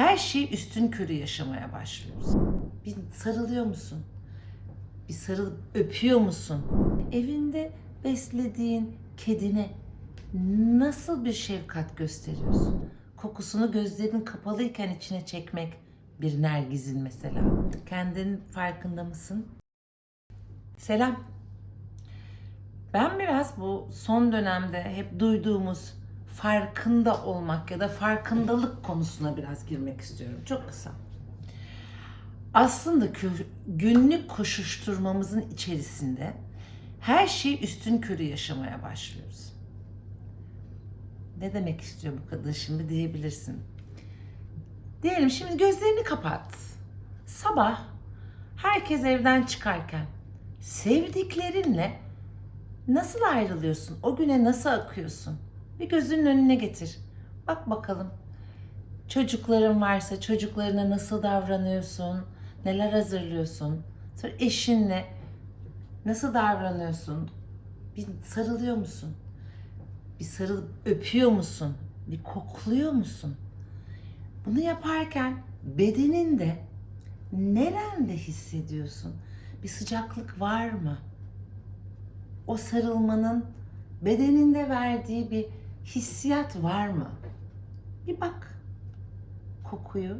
her şeyi üstün körü yaşamaya başlıyoruz. Bir sarılıyor musun? Bir sarılıp öpüyor musun? Evinde beslediğin kedine nasıl bir şefkat gösteriyorsun? Kokusunu gözlerin kapalıyken içine çekmek bir nergizin mesela. Kendinin farkında mısın? Selam. Ben biraz bu son dönemde hep duyduğumuz farkında olmak ya da farkındalık konusuna biraz girmek istiyorum. Çok kısa. Aslında günlük koşuşturmamızın içerisinde her şeyi üstün körü yaşamaya başlıyoruz. Ne demek istiyor bu kadın şimdi diyebilirsin. Diyelim şimdi gözlerini kapat. Sabah herkes evden çıkarken sevdiklerinle nasıl ayrılıyorsun? O güne nasıl akıyorsun? Bir gözünün önüne getir. Bak bakalım. Çocukların varsa çocuklarına nasıl davranıyorsun? Neler hazırlıyorsun? Sonra eşinle nasıl davranıyorsun? Bir sarılıyor musun? Bir sarılıp öpüyor musun? Bir kokluyor musun? Bunu yaparken bedeninde nerende hissediyorsun? Bir sıcaklık var mı? O sarılmanın bedeninde verdiği bir hissiyat var mı? Bir bak. Kokuyu,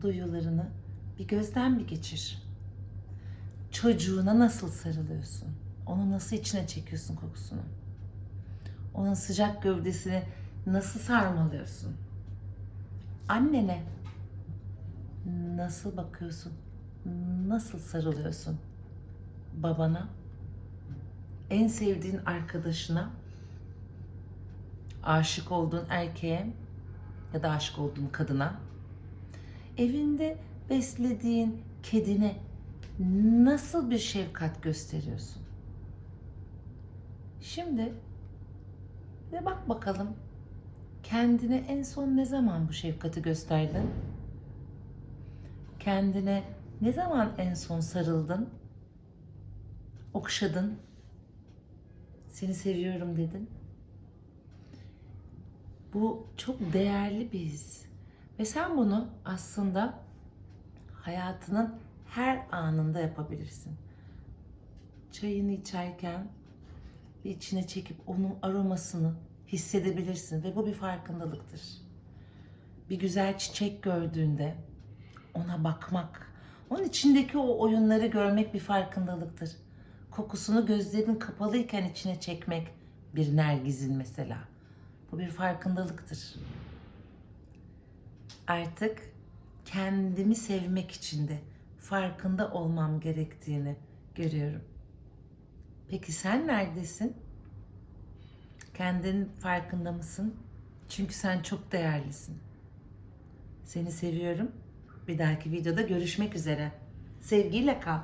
duyularını bir gözden bir geçir. Çocuğuna nasıl sarılıyorsun? Onu nasıl içine çekiyorsun kokusunu? Onun sıcak gövdesini nasıl sarmalıyorsun? Annene nasıl bakıyorsun? Nasıl sarılıyorsun? Babana, en sevdiğin arkadaşına, aşık olduğun erkeğe ya da aşık olduğun kadına, evinde beslediğin kedine nasıl bir şefkat gösteriyorsun? Şimdi de bak bakalım kendine en son ne zaman bu şefkati gösterdin? Kendine ne zaman en son sarıldın? Okşadın? Seni seviyorum dedin. Bu çok değerli bir his. Ve sen bunu aslında hayatının her anında yapabilirsin. Çayını içerken bir içine çekip onun aromasını hissedebilirsin ve bu bir farkındalıktır. Bir güzel çiçek gördüğünde ona bakmak, onun içindeki o oyunları görmek bir farkındalıktır. Kokusunu gözlerin kapalıyken içine çekmek bir nergizin mesela. Bu bir farkındalıktır. Artık kendimi sevmek için de farkında olmam gerektiğini görüyorum. Peki sen neredesin? Kendin farkında mısın? Çünkü sen çok değerlisin. Seni seviyorum. Bir dahaki videoda görüşmek üzere. Sevgiyle kal.